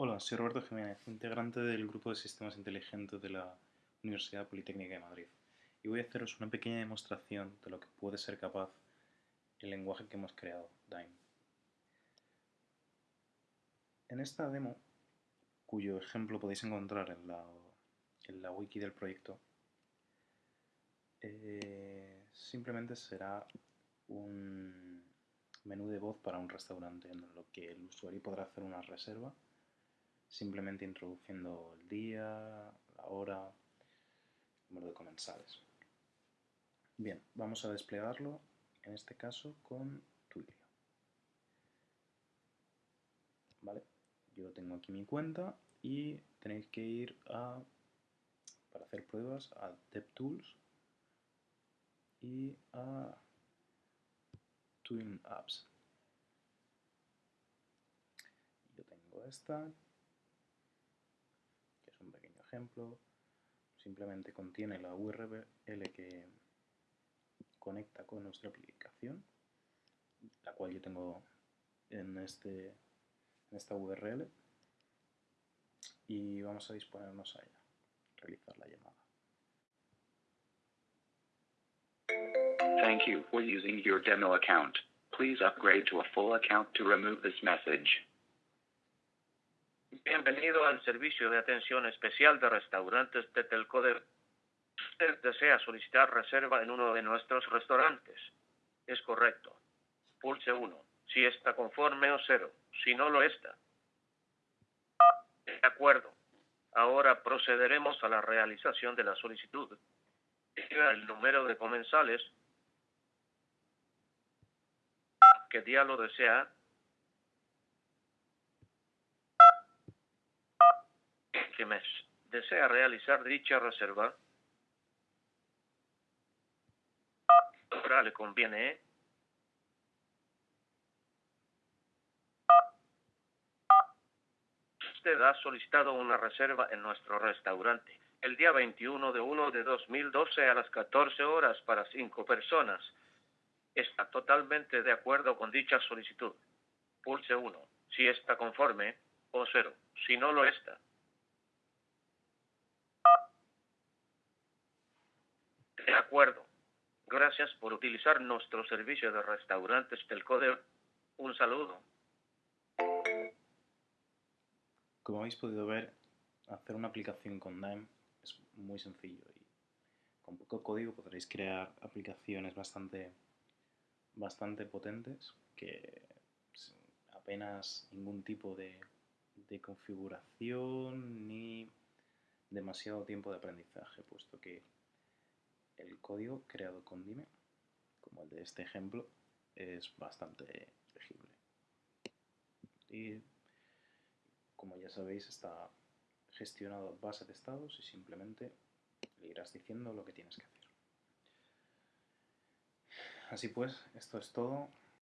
Hola, soy Roberto Jiménez, integrante del Grupo de Sistemas Inteligentes de la Universidad Politécnica de Madrid. Y voy a haceros una pequeña demostración de lo que puede ser capaz el lenguaje que hemos creado, DIME. En esta demo, cuyo ejemplo podéis encontrar en la, wiki del proyecto, eh, simplemente será un menú de voz para un restaurante en lo que el usuario podrá hacer una reserva simplemente introduciendo el día, la hora, el número de comensales. Bien, vamos a desplegarlo, en este caso con Twilio. Vale, yo tengo aquí mi cuenta y tenéis que ir a, para hacer pruebas, a DevTools y a Twin Apps. Yo tengo esta, ejemplo, simplemente contiene la URL que conecta con nuestra aplicación, la cual yo tengo en, este, en esta URL, y vamos a disponernos a ella, realizar la llamada. Thank you for using your demo account. Please upgrade to a full account to remove this message. Bienvenido al servicio de atención especial de restaurantes de Telcoder. Usted desea solicitar reserva en uno de nuestros restaurantes. Es correcto. Pulse 1 si está conforme o 0 si no lo está. De acuerdo. Ahora procederemos a la realización de la solicitud. El número de comensales. ¿Qué día lo desea? que mes desea realizar dicha reserva, ahora le conviene Usted ha solicitado una reserva en nuestro restaurante el día 21 de 1 de 2012 a las 14 horas para cinco personas. Está totalmente de acuerdo con dicha solicitud. Pulse 1 si está conforme o 0 si no lo está. De acuerdo. Gracias por utilizar nuestro servicio de restaurantes del CODE. Un saludo. Como habéis podido ver, hacer una aplicación con Dime es muy sencillo y con poco código podréis crear aplicaciones bastante, bastante potentes que apenas ningún tipo de, de configuración ni demasiado tiempo de aprendizaje, puesto que el código creado con Dime, como el de este ejemplo, es bastante legible. Y como ya sabéis, está gestionado a base de estados y simplemente le irás diciendo lo que tienes que hacer. Así pues, esto es todo.